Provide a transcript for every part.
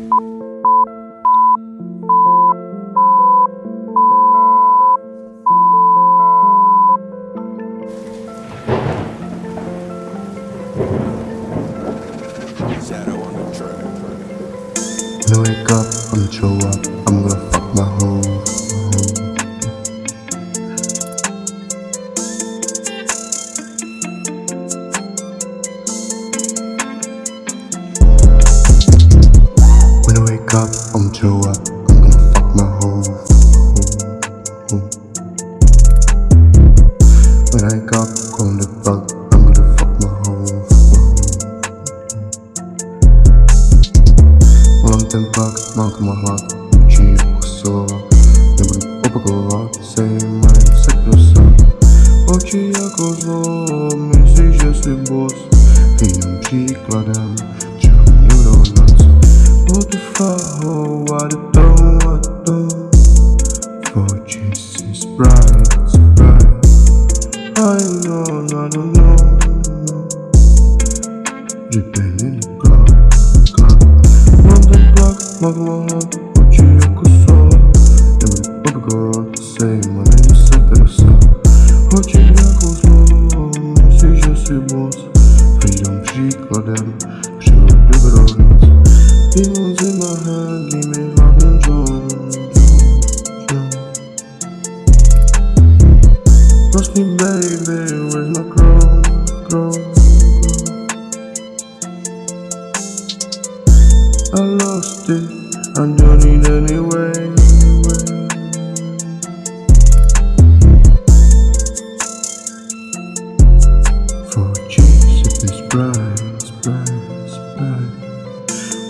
Wake up, I'm show up, I'm gonna fuck my hoe show up, I'm gonna fuck my hoe. When I up, on the fuck, I'm gonna fuck my hoe. Mam ten fakt, mam to ma hak Ci kosowa Nie będę opakować Sejmaj sekrosa Oczy jako zło Myślisz, że jesteś boss? Innym przykładem what the do, what the do For Jesus, bright, bright I know, I don't know, in the Myślisz, że jesteś boss Wyjdą przykładem Przyrodę broniąc Demons in my baby, where's my crown? crown? I lost it, I don't need anyway. For Jesus, it's bright, it's bright, it's bright.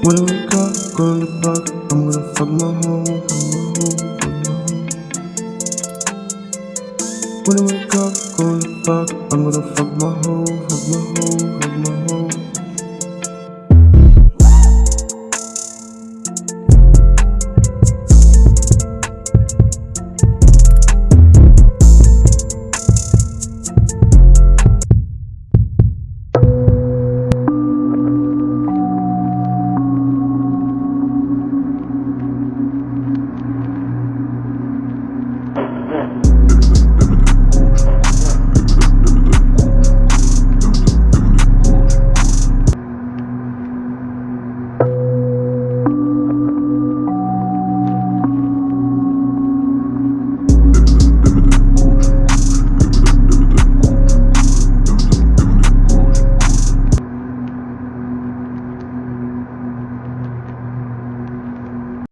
When I wake up, go to the park, I'm gonna fuck my hoe, fuck my hoe, fuck my hoe. When I wake up, go to the park, I'm gonna fuck my hoe, fuck my hoe, fuck my hoe.